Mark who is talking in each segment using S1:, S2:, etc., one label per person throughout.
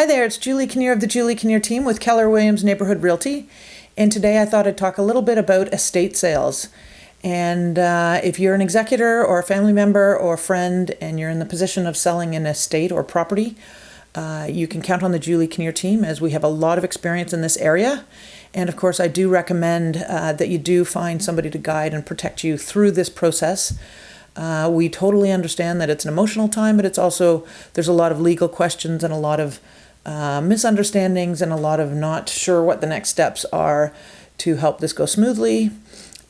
S1: Hi there, it's Julie Kinnear of the Julie Kinnear team with Keller Williams Neighborhood Realty. And today I thought I'd talk a little bit about estate sales. And uh, if you're an executor or a family member or a friend and you're in the position of selling an estate or property, uh, you can count on the Julie Kinnear team as we have a lot of experience in this area. And of course, I do recommend uh, that you do find somebody to guide and protect you through this process. Uh, we totally understand that it's an emotional time, but it's also, there's a lot of legal questions and a lot of uh, misunderstandings and a lot of not sure what the next steps are to help this go smoothly.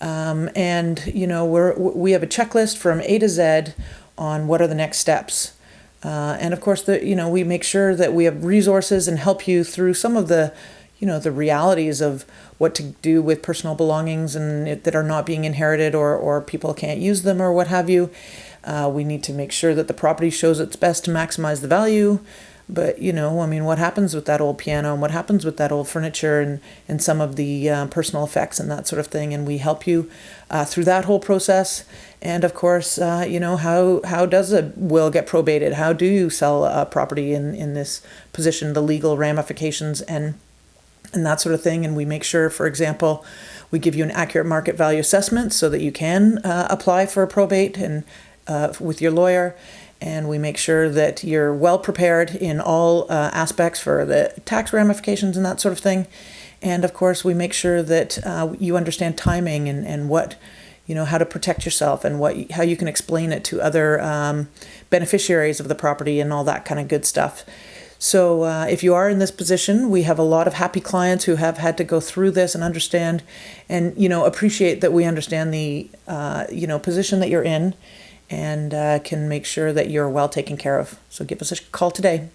S1: Um, and you know we're we have a checklist from A to Z on what are the next steps. Uh, and of course, the you know we make sure that we have resources and help you through some of the you know the realities of what to do with personal belongings and it, that are not being inherited or or people can't use them or what have you. Uh, we need to make sure that the property shows its best to maximize the value. But you know, I mean, what happens with that old piano and what happens with that old furniture and and some of the uh, personal effects and that sort of thing, and we help you uh, through that whole process. And of course, uh, you know, how how does a will get probated? How do you sell a property in in this position? The legal ramifications and and that sort of thing. And we make sure, for example, we give you an accurate market value assessment so that you can uh, apply for a probate and uh, with your lawyer and we make sure that you're well prepared in all uh, aspects for the tax ramifications and that sort of thing. And of course, we make sure that uh, you understand timing and, and what, you know, how to protect yourself and what how you can explain it to other um, beneficiaries of the property and all that kind of good stuff. So uh, if you are in this position, we have a lot of happy clients who have had to go through this and understand, and you know, appreciate that we understand the uh, you know position that you're in and uh, can make sure that you're well taken care of. So give us a call today.